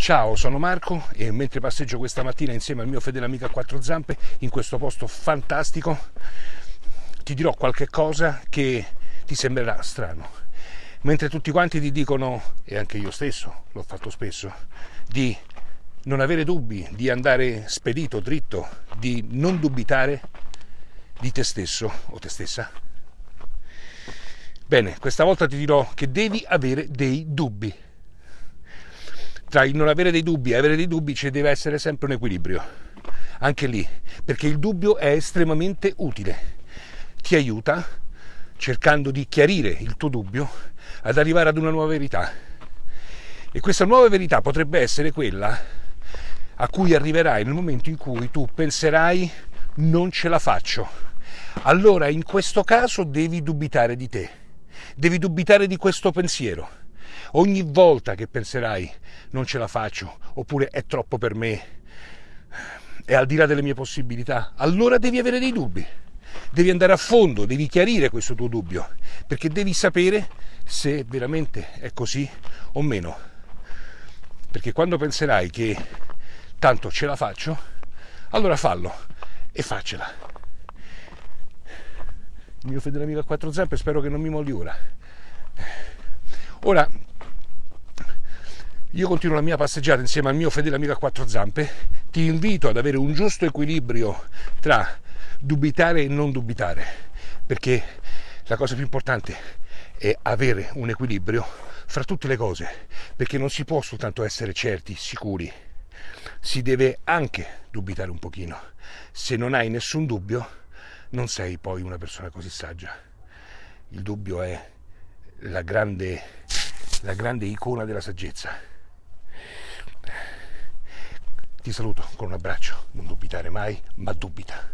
Ciao, sono Marco e mentre passeggio questa mattina insieme al mio fedele amico a quattro zampe in questo posto fantastico ti dirò qualche cosa che ti sembrerà strano. Mentre tutti quanti ti dicono, e anche io stesso l'ho fatto spesso, di non avere dubbi, di andare spedito, dritto, di non dubitare di te stesso o te stessa. Bene, questa volta ti dirò che devi avere dei dubbi tra il non avere dei dubbi e avere dei dubbi ci deve essere sempre un equilibrio, anche lì, perché il dubbio è estremamente utile, ti aiuta cercando di chiarire il tuo dubbio ad arrivare ad una nuova verità. E questa nuova verità potrebbe essere quella a cui arriverai nel momento in cui tu penserai non ce la faccio. Allora in questo caso devi dubitare di te, devi dubitare di questo pensiero Ogni volta che penserai non ce la faccio, oppure è troppo per me, è al di là delle mie possibilità, allora devi avere dei dubbi. Devi andare a fondo, devi chiarire questo tuo dubbio, perché devi sapere se veramente è così o meno. Perché quando penserai che tanto ce la faccio, allora fallo e faccela. Il mio fedele amico a quattro zampe spero che non mi molli ora. Ora io continuo la mia passeggiata insieme al mio fedele amico a quattro zampe, ti invito ad avere un giusto equilibrio tra dubitare e non dubitare, perché la cosa più importante è avere un equilibrio fra tutte le cose, perché non si può soltanto essere certi, sicuri, si deve anche dubitare un pochino. Se non hai nessun dubbio, non sei poi una persona così saggia. Il dubbio è la grande, la grande icona della saggezza. Ti saluto con un abbraccio, non dubitare mai, ma dubita.